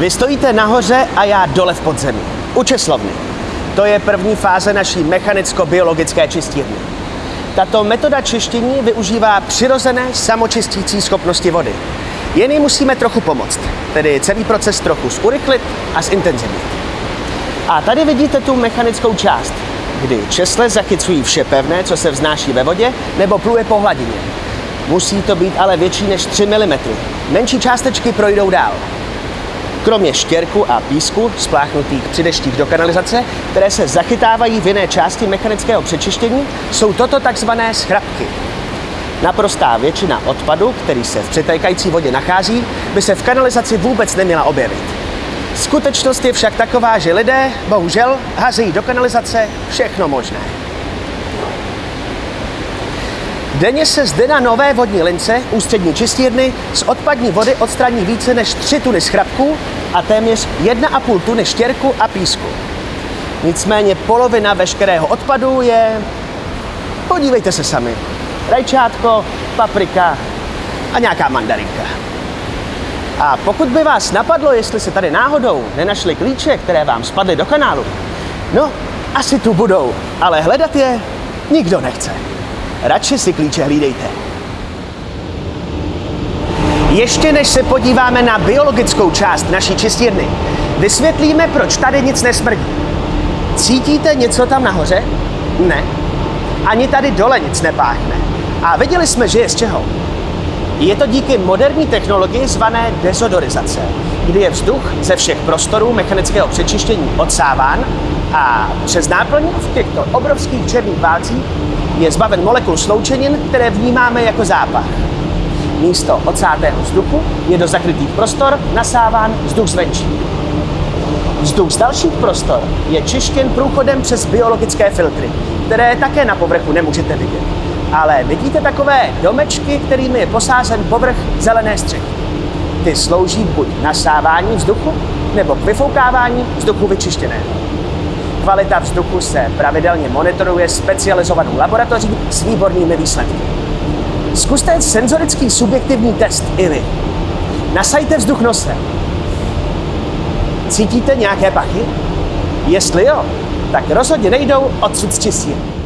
Vy stojíte nahoře a já dole v podzemí. U česlovny. To je první fáze naší mechanicko-biologické čistírny. Tato metoda čištění využívá přirozené samočistící schopnosti vody. Jen musíme trochu pomoct, tedy celý proces trochu zurychlit a zintenzivnit. A tady vidíte tu mechanickou část, kdy česle zachycují vše pevné, co se vznáší ve vodě nebo pluje po hladině. Musí to být ale větší než 3 mm. Menší částečky projdou dál. Kromě štěrku a písku spláchnutých při deštích do kanalizace, které se zachytávají v jiné části mechanického přečištění, jsou toto takzvané schrapky. Naprostá většina odpadu, který se v přitékající vodě nachází, by se v kanalizaci vůbec neměla objevit. Skutečnost je však taková, že lidé, bohužel, hazejí do kanalizace všechno možné. Denně se zde na nové vodní lince ústřední čistírny z odpadní vody odstraní více než 3 tuny schrapků a téměř 1,5 tuny štěrku a písku. Nicméně polovina veškerého odpadu je... Podívejte se sami. Rajčátko, paprika a nějaká mandarinka. A pokud by vás napadlo, jestli se tady náhodou nenašli klíče, které vám spadly do kanálu, no, asi tu budou, ale hledat je nikdo nechce. Radši si klíče hlídejte. Ještě než se podíváme na biologickou část naší čistírny, vysvětlíme, proč tady nic nesmrdí. Cítíte něco tam nahoře? Ne. Ani tady dole nic nepáchne. A viděli jsme, že je z čeho. Je to díky moderní technologii zvané dezodorizace, kdy je vzduch ze všech prostorů mechanického přečištění odsáván a přes náplň v těchto obrovských černých válcích je zbaven molekul sloučenin, které vnímáme jako zápach. Místo odsátého vzduchu je do zakrytých prostor nasáván vzduch zvenčí. Vzduch z dalších prostor je čištěn průchodem přes biologické filtry, které také na povrchu nemůžete vidět. Ale vidíte takové domečky, kterými je posázen povrch zelené střechy. Ty slouží buď nasávání vzduchu, nebo k vyfoukávání vzduchu vyčištěného. Kvalita vzduchu se pravidelně monitoruje specializovanou laboratoří s výbornými výsledky. Zkuste senzorický subjektivní test i vy. Nasajte vzduch nosem. Cítíte nějaké pachy? Jestli jo, tak rozhodně nejdou odsud z čistírny.